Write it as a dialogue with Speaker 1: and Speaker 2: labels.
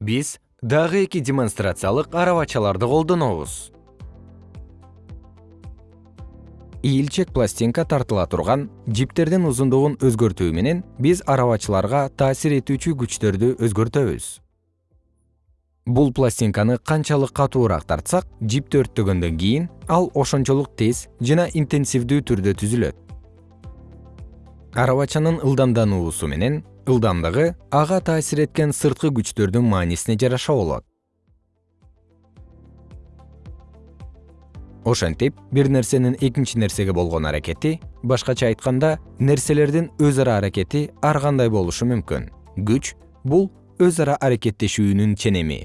Speaker 1: биз дагы эки демонстрациялык арабачаларды колдонобуз. Ийилчек пластинка тартыла турган жиптердин узундугун өзгөртүү менен биз арабачыларга таасир этүүчү күчтөрдү өзгөртөбүз. Бул пластинканы канчалык катуураак тартсак жип төрттөгөндөн кийин ал ошончолук тез жана интенсивдүү түрдө түзүлөт. Арабачанын ылдамдануусу менен ылдамдыгы ага таасир эткен сырткы күчтөрдүн маанисине жараша болот. Ошентип бир нерсенин экинчи нерсеге болгон аракети башкача айтканда нерселердин өз ара аракети ар кандай болушу мүмкүн. Күч бул өз ара аракеттешүүнүн ченеми